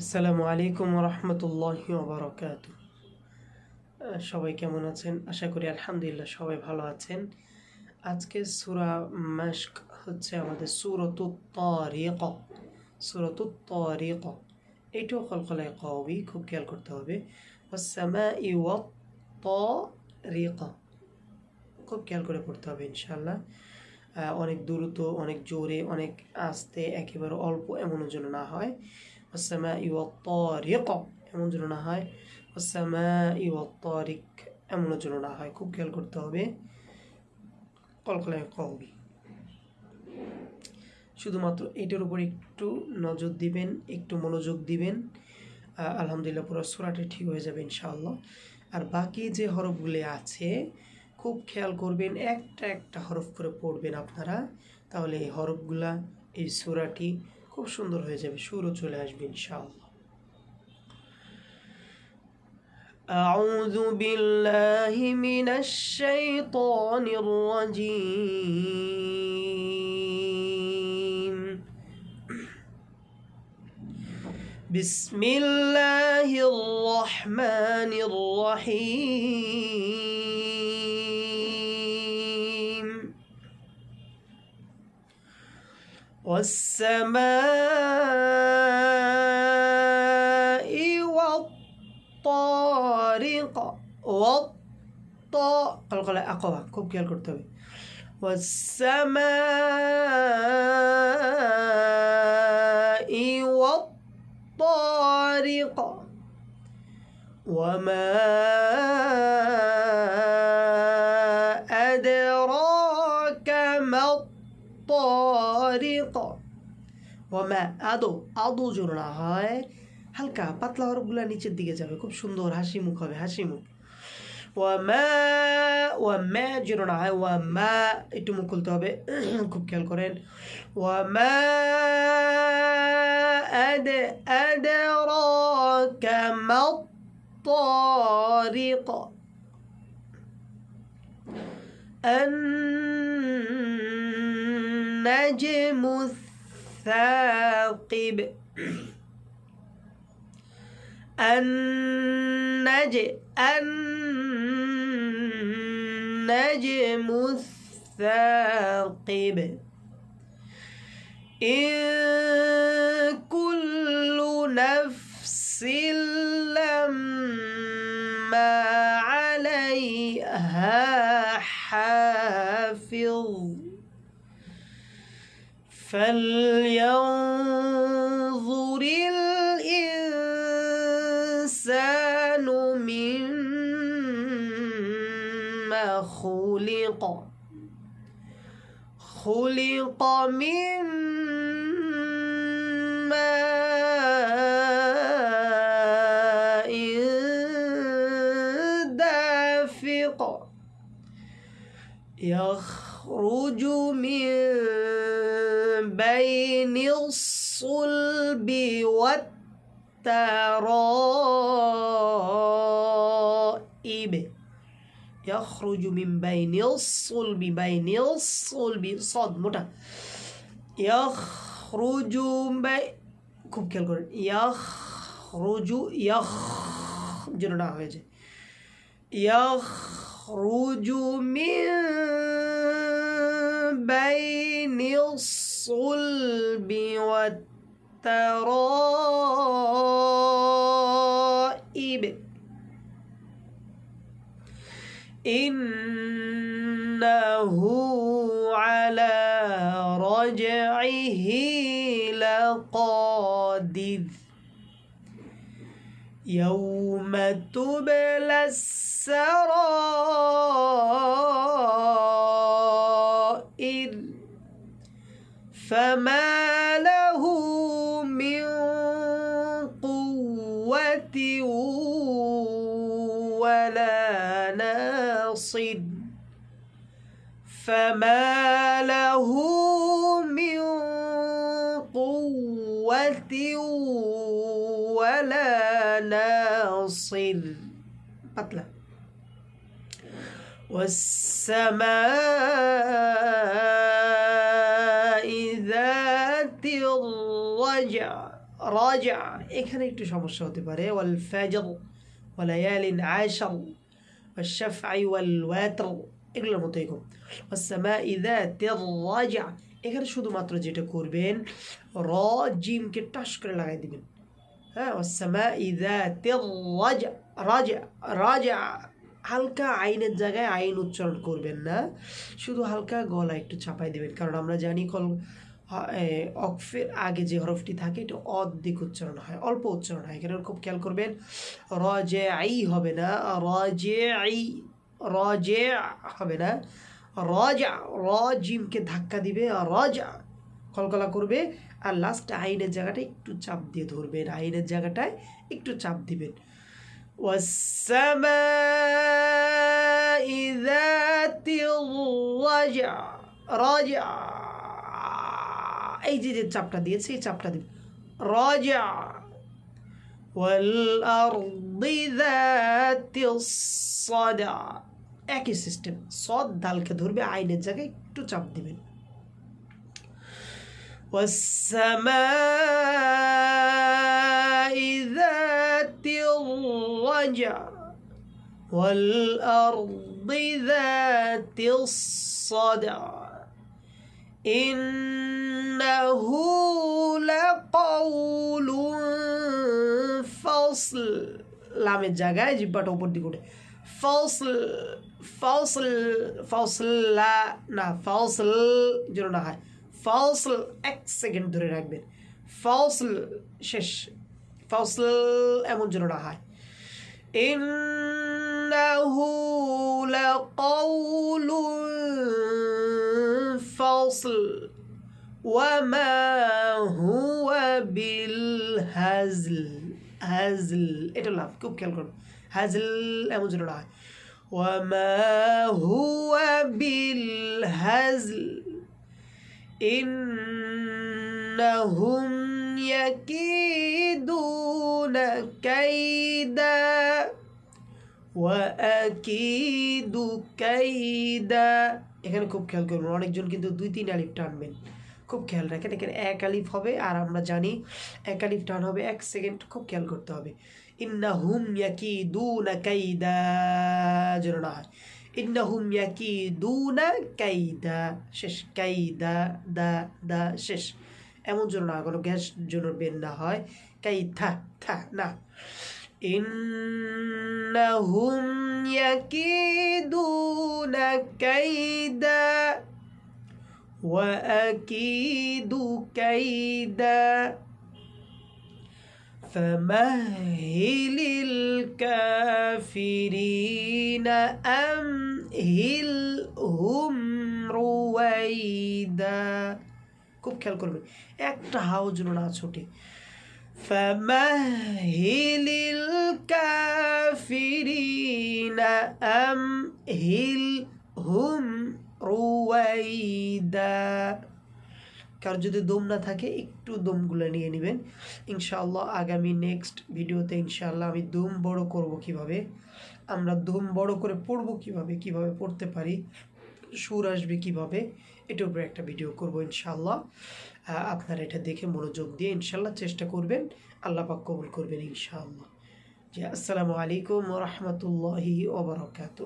আসসালামু আলাইকুম রহমতুল্লাহ বারকাত সবাই কেমন আছেন? আশা করি আলহামদুলিল্লাহ সবাই ভালো আছেন। আজকে সুরা মাস্ক হচ্ছে আমাদের সুরত তরিক সুরত তরিক এটাও কলকলায় কবি খুব খেয়াল করতে হবে। ওসামা খুব খেয়াল করে পড়তে হবে ইনশাল্লাহ অনেক দ্রুত, অনেক জোরে, অনেক আস্তে, একেবারে অল্প এমনও যেন না হয়। এমন যেন হয়। ওসামা ইউ তরিক হয়। খুব খেয়াল করতে হবে। কলকলায় কবি শুধুমাত্র এটার উপর একটু নজর দিবেন, একটু মনোযোগ দিবেন। আলহামদুলিল্লাহ পুরো সুরাটি ঠিক হয়ে যাবে ইনশাআল্লাহ। আর বাকি যে হরফগুলি আছে, খুব খেয়াল করবেন, একটা একটা হরফ করে পড়বেন আপনারা। তাহলে এই হরফগুলা, এই সুরাটি খুব সুন্দর হয়ে যাবে সুরও চলে আসবে ইনশাআল্লাহ أعوذ بالله من الشيطان الرجيم بسم الله الرحمن الرحيم والسماء والطارق والطا قلق لا أقوى كوب كيال كرتوي والسماء والطارق وما الطارق ওমা আদো আদো জোর না হয় হালকা পাতলা হরফগুলো নিচের দিকে যাবে খুব সুন্দর হাসি মুখ হবে হাসি মুখ ওয়ামা ওয়ামা জোর না হয় ওয়ামা একটু মুখ খুলতে হবে খুব খেয়াল করেন ওয়ামা আদ أدراك ما الطارق النجم الثاقب. النج النجم الثاقب. إن كل نفس لما عليها حافظ. فلينظر الإنسان مما خلق. خلق من ماء دافق. يخرج من بين الصلب والترائب يخرج من بين الصلب بين الصلب صاد মোটা يخرج بين খুব খেয়াল করেন يخرج يخ যেন না হয়ে যায় يخرج من الصلب والترائب. إنه على رجعه لقادر. يوم تبلى السرائر. فما له من قوة ولا ناصر فما له من قوة ولا ناصر قتله والسماء ذات الرجع রাজা এখানে একটু সমস্যা হতে পারে ওয়াল ফাজর ওয়ালায়ালিন আশার والشفع والواتر এগুলোর মতো এরকম والسماء ذات الرجع এখানে শুধুমাত্র যেটা করবেন র জিমকে টাস করে লাগাই দিবেন হ্যাঁ والسماء ذات الرجع রাজা রাজা হালকা আইনের জায়গায় আইন উচ্চারণ করবেন না শুধু হালকা গলা একটু চাপাই দেবেন কারণ আমরা জানি কল অকফের আগে যে হরফটি থাকে, এটা অর্ধেক উচ্চারণ হয়, অল্প উচ্চারণ হয়। এখানে খুব খেয়াল করবেন র যে আই হবে না র যে আই র যে হবে না, রজা র জিমকে ধাক্কা দিবে, রজা, কলকলা করবে, আর লাস্ট আইনের জায়গাটা একটু চাপ দিয়ে ধরবেন, আইনের জায়গাটায় একটু চাপ দিবেন। রজা এই যে যে চাপটা দিয়েছে এই চাপটা দিবে রাজা والأرض ذات الصدع একই সিস্টেম সদ দালকে ধরবে আইনের জায়গায় একটু চাপ দিবেন والسماء ذات الرجع والأرض ذات الصدع إنه لقول فصل লামের জায়গায় জিব্বাটা উপর দিকে উঠে ফসল ফসল ফসল লা না ফসল যেন না হয় ফসল এক সেকেন্ড ধরে রাখবেন ফসল শেষ ফসল এমন যেন না হয় إنه لقول فصل وما هو بالهزل هزل এটা লাভ খুব খেয়াল করুন হাজল এমন যেন না হয় وما هو بالهزل إنهم يكيدون كيدا وأكيد كيدا এখানে খুব খেয়াল করবেন, অনেকজন কিন্তু দুই, তিন আলিফ টানবেন। খুব খেয়াল রাখেন, এখানে এক আলিফ হবে, আর আমরা জানি এক আলিফ টান হবে, এক সেকেন্ড খুব খেয়াল করতে হবে। ইন্না হুম ইয়াকি দুনা কাইদা, যেন না হয়। ইন্না হুম ইয়াকি দুনা কাইদা, শেষ, কাইদা, দা দা, শেষ। এমন জন্য না কোনো গ্যাস জন্য বের না হয়। কাই থা থা, না। إنهم يكيدون كيدا وأكيد كيدا فمهل الكافرين أمهلهم رويدا খুব খেয়াল করবেন একটা হাও যেন না ছোটে فمهل الكافرين أمهلهم رويدا কার যদি দম না থাকে একটু দমগুলো নিয়ে নেবেন ইনশাআল্লাহ আগামী নেক্সট ভিডিওতে ইনশাআল্লাহ আমি দম বড় করব কিভাবে আমরা দম বড় করে পড়বো কিভাবে কিভাবে পড়তে পারি সুর আসবে কীভাবে, এটার উপরে একটা ভিডিও করব ইনশাল্লাহ আপনারা এটা দেখে মনোযোগ দিয়ে ইনশাল্লাহ চেষ্টা করবেন, আল্লাহ পাক কবুল করবেন ইনশাআল্লাহ। জি, আসসালামু আলাইকুম রহমতুল্লাহি ওবরাকাতু